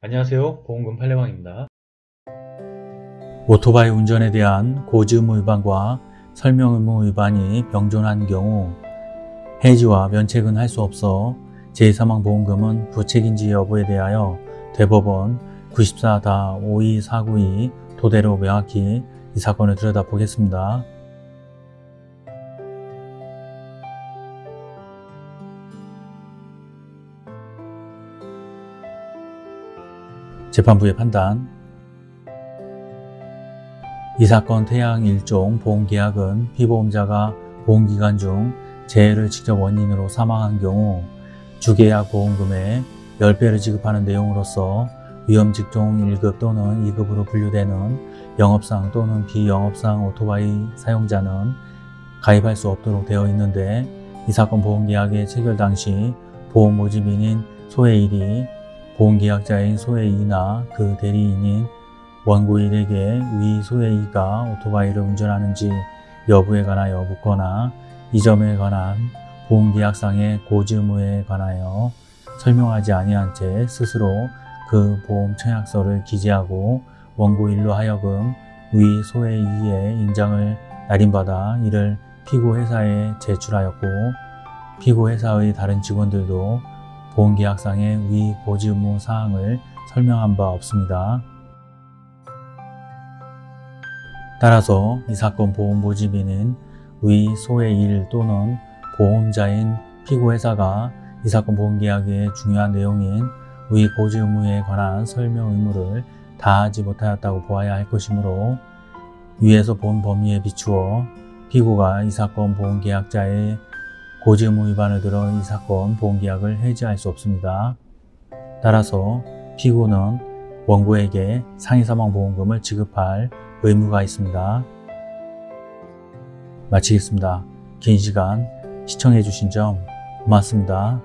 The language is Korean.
안녕하세요 보험금 팔례방입니다 오토바이 운전에 대한 고지의무 위반과 설명의무 위반이 병존한 경우 해지와 면책은 할 수 없어 제2사망보험금은 부책인지 여부에 대하여 대법원 94-52492 토대로 명확히 이 사건을 들여다보겠습니다. 재판부의 판단. 이 사건 태양 1종 보험계약은 피보험자가 보험기간 중 재해를 직접 원인으로 사망한 경우 주계약 보험금의 10배를 지급하는 내용으로서 위험 직종 1급 또는 2급으로 분류되는 영업상 또는 비영업상 오토바이 사용자는 가입할 수 없도록 되어 있는데 이 사건 보험계약의 체결 당시 보험 모집인인 소해일이 보험계약자인 소해이나 그 대리인인 원고일에게 위 소해이가 오토바이를 운전하는지 여부에 관하여 묻거나 이 점에 관한 보험계약상의 고지의무에 관하여 설명하지 아니한 채 스스로 그 보험 청약서를 기재하고 원고일로 하여금 위 소해이의 인장을 날인받아 이를 피고회사에 제출하였고 피고회사의 다른 직원들도 보험계약상의 위 고지 의무 사항을 설명한 바 없습니다. 따라서 이 사건 보험 모집인은 위 소의 일 또는 보험자인 피고회사가 이 사건 보험계약의 중요한 내용인 위 고지 의무에 관한 설명 의무를 다하지 못하였다고 보아야 할 것이므로 위에서 본 범위에 비추어 피고가 이 사건 보험계약자의 고지 의무 위반을 들어 이 사건 보험계약을 해지할 수 없습니다. 따라서 피고는 원고에게 상해사망보험금을 지급할 의무가 있습니다. 마치겠습니다. 긴 시간 시청해 주신 점 고맙습니다.